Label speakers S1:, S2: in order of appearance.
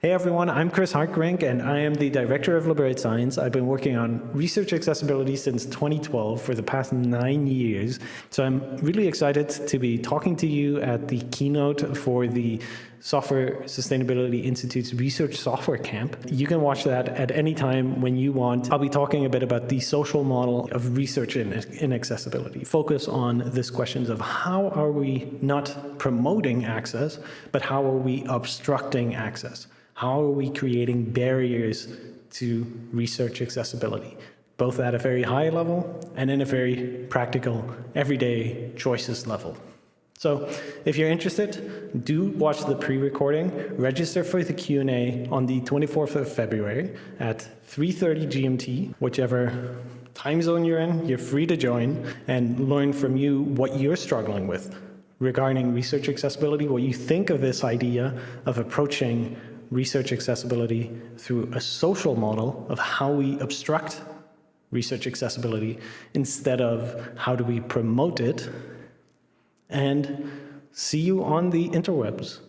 S1: Hey everyone, I'm Chris Hartgerink and I am the Director of Liberate Science. I've been working on research accessibility since 2012 for the past nine years. So I'm really excited to be talking to you at the keynote for the Software Sustainability Institute's Research Software Camp. You can watch that at any time when you want. I'll be talking a bit about the social model of research in, in accessibility. Focus on this questions of how are we not promoting access, but how are we obstructing access? How are we creating barriers to research accessibility, both at a very high level and in a very practical, everyday choices level? So if you're interested, do watch the pre-recording, register for the Q&A on the 24th of February at 3.30 GMT, whichever time zone you're in, you're free to join and learn from you what you're struggling with regarding research accessibility, what you think of this idea of approaching research accessibility through a social model of how we obstruct research accessibility instead of how do we promote it and see you on the interwebs.